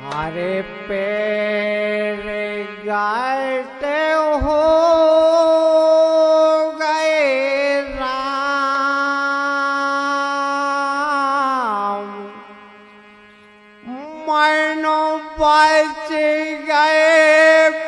हरे पेर गाते हो गे रा बच गए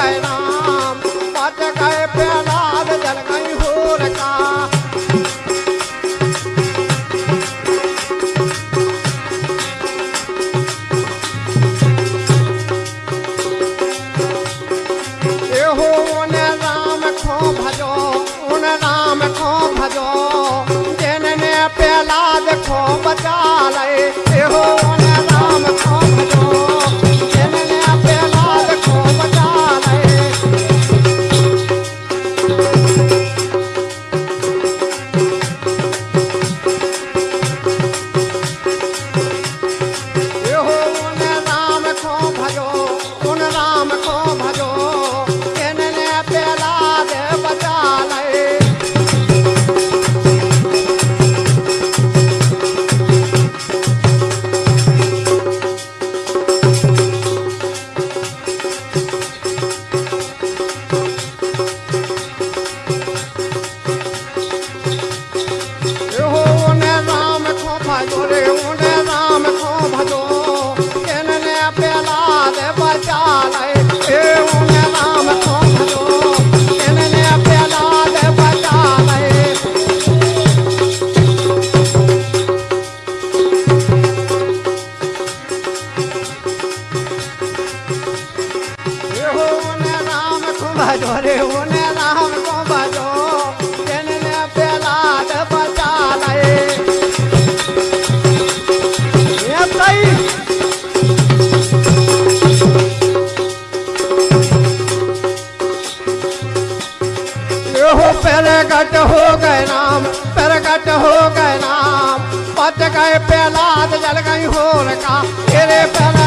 प्रकट हो गए नाम। पट गए प्याला जल गई होर का। तेरे पहला